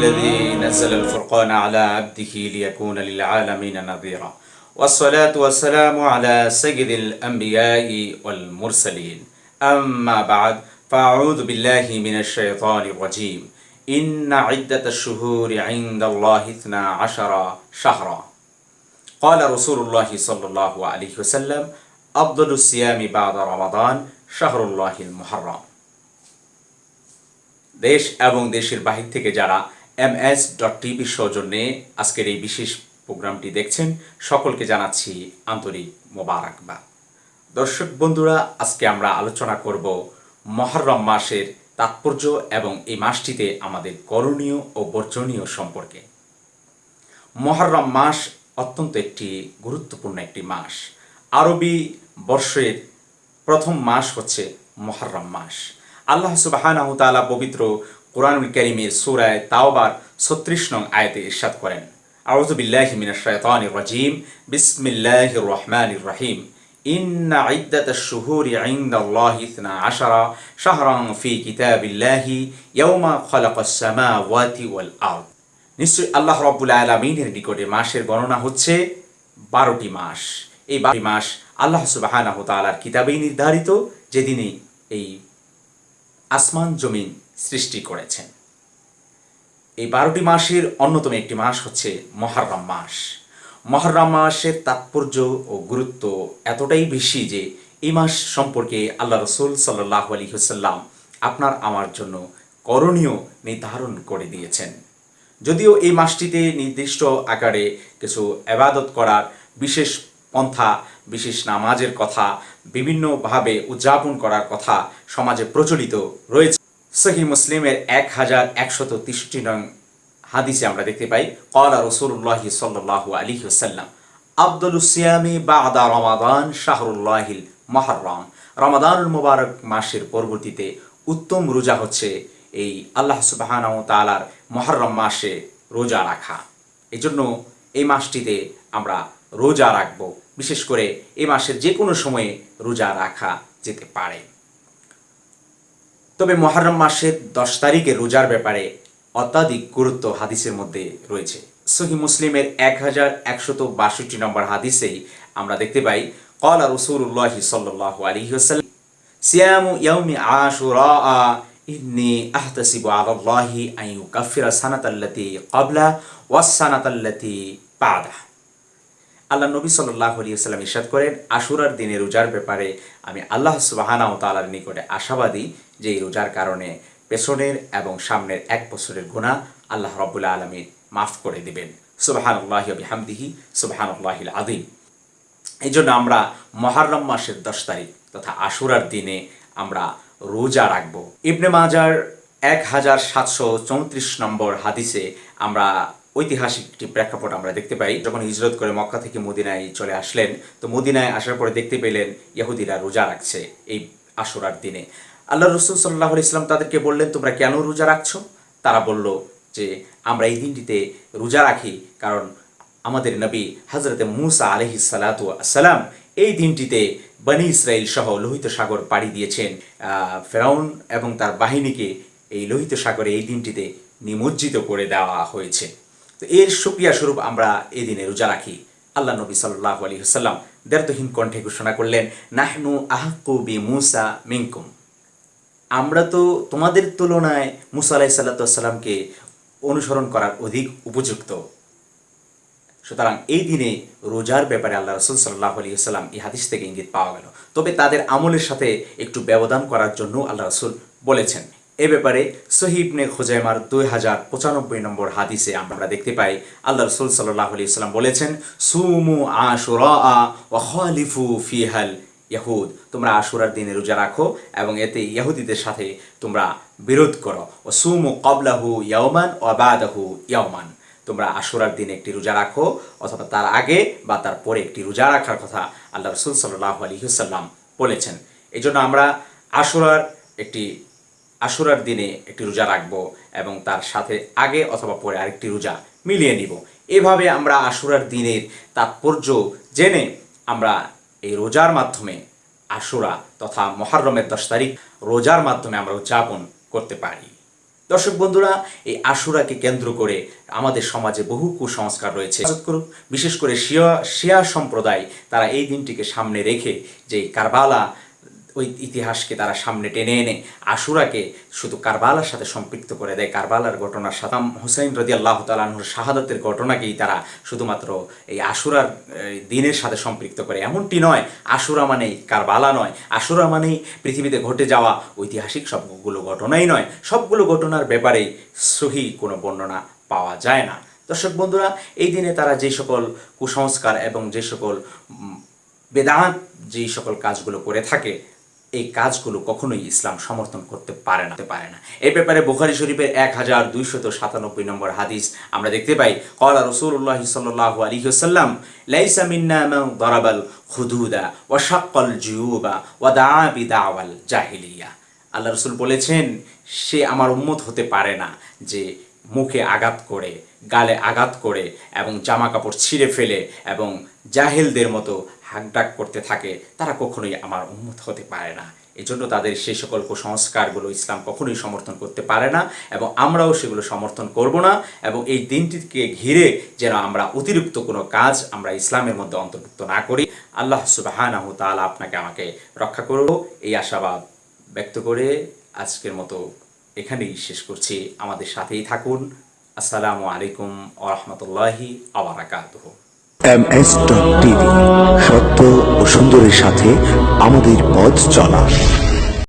الذي نزل الفرقان على عبده ليكون للعالمين نذيرا والصلاة والسلام على سيد الأنبياء والمرسلين أما بعد فأعوذ بالله من الشيطان الرجيم إن عدة الشهور عند الله اثنا عشر شهرا قال رسول الله صلى الله عليه وسلم أفضل الصيام بعد رمضان شهر الله المحرم দেশ এবং দেশের বাহির থেকে যারা এম এস ডট টিভি সৌজন্যে আজকের এই বিশেষ প্রোগ্রামটি দেখছেন। সকলকে জানাচ্ছি আন্তরিক মোবারকবাদ। দর্শক বন্ধুরা, আজকে আমরা আলোচনা করব মহরম মাসের তাৎপর্য এবং এই মাসটিতে আমাদের করণীয় ও বর্জনীয় সম্পর্কে। মহরম মাস অত্যন্ত একটি গুরুত্বপূর্ণ একটি মাস। আরবি বর্ষের প্রথম মাস হচ্ছে মহরম মাস। আল্লাহ সুবাহানাহ তাআলা পবিত্র কোরআনুল করিমের সূরায় তাওবার ছত্রিশ নং আয়তে ইরশাদ করেন। আউযু বিল্লাহি মিনাশ শাইতানির রাজিম। বিসমিল্লাহির রহমানির রহিম। ইন্না ইদ্দাতাশ শুহুরি ইনদাল্লাহি ইসনা আশারা শাহরান ফি কিতাবিল্লাহি ইয়াওমা খালাকাস সামাওয়াতি ওয়াল আরদ। নিশ্চয়ই আল্লাহ রব্বুল আলমিনের নিকটে মাসের গণনা হচ্ছে বারোটি মাস। এই বারোটি মাস আল্লাহ সুবাহানাহ তালার কিতাবেই নির্ধারিত, যেদিনে এই আসমান জমিন সৃষ্টি করেছেন। এই বারোটি মাসের অন্যতম একটি মাস হচ্ছে মহরম মাস। মহরম মাসের তাৎপর্য ও গুরুত্ব এতটাই বেশি যে এই মাস সম্পর্কে আল্লাহ রসুল সাল্লাহ আলী হুসাল্লাম আপনার, আমার জন্য করণীয় নির্ধারণ করে দিয়েছেন। যদিও এই মাসটিতে নির্দিষ্ট আকারে কিছু আবাদত করার বিশেষ পন্থা, বিশেষ নামাজের কথা, বিভিন্নভাবে উদযাপন করার কথা সমাজে প্রচলিত রয়েছে। সহি মুসলিমের এক হাজার একশত তেষট্টি নং হাদিসে আমরা দেখতে পাই কলা রসুল্লাহি সাল্লাহ আলী হুসাল্লাম আব্দুল সিয়ামি বা আদা রমাদান শাহরুল্লাহিল মহরম রমাদানুল মুবারক মাসের পরবর্তীতে উত্তম রোজা হচ্ছে এই আল্লাহ সুবাহান তালার মহরম মাসে রোজা রাখা। এই জন্য এই মাসটিতে আমরা রোজা রাখব। বিশেষ করে এই মাসের যে কোনো সময়ে রোজা রাখা যেতে পারে। তবে মহরম মাসের দশ তারিখে রোজার ব্যাপারে অত্যাধিক গুরুত্ব হাদিসের মধ্যে রয়েছে। সহি মুসলিমের এক হাজার একশত বাষট্টি নম্বর হাদিসেই আমরা দেখতে পাই কলা রসুল্লাহ আল্লাহ নবী আলী সাল্লাম ইরশাদ করেন, আশুরার দিনে রোজার ব্যাপারে আমি আল্লাহ তালার নিকটে আশাবাদী যে এই রোজার কারণে পেছনের এবং সামনের এক বছরের গুণা আল্লাহ রব্বুল্লা আলমী মাফ করে দিবেন। হামদিহি সুবাহান আল্লাহিল আদিম এই জন্য আমরা মহারম মাসের দশ তারিখ তথা আশুরার দিনে আমরা রোজা রাখব। ইবনে মাজার এক হাজার সাতশো চৌত্রিশ নম্বর হাদিসে আমরা ঐতিহাসিক একটি প্রেক্ষাপট আমরা দেখতে পাই। যখন হিজরত করে মক্কা থেকে মদিনায় চলে আসলেন, তো মদিনায় আসার পরে দেখতে পেলেন ইহুদিরা রোজা রাখছে এই আশুরার দিনে। আল্লাহ রসুল সাল্লাহ ইসলাম তাদেরকে বললেন, তোমরা কেন রোজা রাখছো? তারা বলল যে, আমরা এই দিনটিতে রোজা রাখি কারণ আমাদের নবী হজরতে মুসা আলহি সালাতু আসসালাম এই দিনটিতে বনি ইসরায়েল সহ লোহিত সাগর পাড়ি দিয়েছেন। ফেরাউন এবং তার বাহিনীকে এই লোহিত সাগরে এই দিনটিতে নিমজ্জিত করে দেওয়া হয়েছে। তো এর সুক্রিয়া স্বরূপ আমরা এই দিনে রোজা রাখি। আল্লাহ নবী সাল্লাহ আলী হাসাল্লাম দেরতহীন কণ্ঠে ঘোষণা করলেন, নাহনু আহকু বি মুসা মিঙ্কুম আমরা তো তোমাদের তুলনায় মুসা আলাহি সাল্লাতামকে অনুসরণ করার অধিক উপযুক্ত। সুতরাং এই দিনে রোজার ব্যাপারে আল্লাহ রসুল সাল্লাহ আলী সাল্লাম এই হাদিস থেকে ইঙ্গিত পাওয়া গেল। তবে তাদের আমলের সাথে একটু ব্যবধান করার জন্য আল্লাহ রসুল বলেছেন। এ ব্যাপারে সহিবনে খোজাইমার দুই হাজার পঁচানব্বই নম্বর হাদিসে আমরা দেখতে পাই, আল্লাহ রসুল সাল্লাহ আলি সাল্লাম বলেছেন, সুমু আশুরা ও খালিফু ফিহাল ইয়াহুদ, তোমরা আশুরার দিনে রোজা রাখো এবং এতে ইয়াহুদিদের সাথে তোমরা বিরোধ করো। ও সুমু কবলাহু ইয়াওমান ও বাদাহু ইয়াওমান। তোমরা আশুরার দিনে একটি রোজা রাখো, অথবা তার আগে বা তার পরে একটি রোজা রাখার কথা আল্লাহ রসুল সাল্লাহ আলী হুসাল্লাম বলেছেন। এই জন্য আমরা আশুরার একটি, আশুরার দিনে একটি রোজা রাখব এবং তার সাথে আগে অথবা পরে আরেকটি রোজা মিলিয়ে নিব। এভাবে আমরা আশুরার দিনের তাৎপর্য জেনে আমরা এই রোজার মাধ্যমে আশুরা তথা মহারমের দশ তারিখ রোজার মাধ্যমে আমরা উদযাপন করতে পারি। দর্শক বন্ধুরা, এই আশুরাকে কেন্দ্র করে আমাদের সমাজে বহু কুসংস্কার রয়েছে। বিশেষ করে শিয়া শিয়া সম্প্রদায়, তারা এই দিনটিকে সামনে রেখে যে কারবালা ওই ইতিহাসকে তারা সামনে টেনে এনে আশুরাকে শুধু কারবালার সাথে সম্পৃক্ত করে দেয়। কারবালার ঘটনা সাদাম হুসাইন রদি আল্লাহ তালাহুর শাহাদতের ঘটনাকেই তারা শুধুমাত্র এই আশুরার দিনের সাথে সম্পৃক্ত করে। এমনটি নয় আশুরা মানেই কারবালা নয়। আশুরা মানেই পৃথিবীতে ঘটে যাওয়া ঐতিহাসিক সবগুলো ঘটনাই নয়। সবগুলো ঘটনার ব্যাপারেই সহি কোনো বর্ণনা পাওয়া যায় না। দর্শক বন্ধুরা এই দিনে তারা যে সকল কুসংস্কার এবং যে সকল উম, বেদান্ত যেই সকল কাজগুলো করে থাকে এই কাজগুলো কখনোই ইসলাম সমর্থন করতে পারে না পারে না। এই ব্যাপারে বুখারি শরীফের এক হাজার দুইশত সাতানব্বই নম্বর হাদিস আমরা দেখতে পাই কলা রসুল্লাহ সাল্লাহ আলী সাল্লাম লাইসা মিন্না দরাবাল খুদুদা ওয়া শাক্কাল জুয়ুবা ওয়া দা বিদাওয়াল জাহিলিয়া। আল্লাহ রসুল বলেছেন, সে আমার উম্মত হতে পারে না যে মুখে আঘাত করে, গালে আঘাত করে এবং জামা কাপড় ছিঁড়ে ফেলে এবং জাহেলদের মতো হাকডাক করতে থাকে, তারা কখনোই আমার উন্মত হতে পারে না। এজন্য তাদের সেই সকল কুসংস্কারগুলো ইসলাম কখনোই সমর্থন করতে পারে না এবং আমরাও সেগুলো সমর্থন করব না এবং এই দিনটিকে ঘিরে যেন আমরা অতিরিক্ত কোনো কাজ আমরা ইসলামের মধ্যে অন্তর্ভুক্ত না করি। আল্লাহ সুবাহানাহু তাআলা আপনাকে আমাকে রক্ষা করব এই আশাবাদ ব্যক্ত করে আজকের মতো এখানেই শেষ করছি। আমাদের সাথেই থাকুন। আসসালামু আলাইকুম ওরহমতুল্লাহি আবরাকাতুহ। এম এস টিভি সত্য ও সুন্দরের সাথে আমাদের পথ চলা।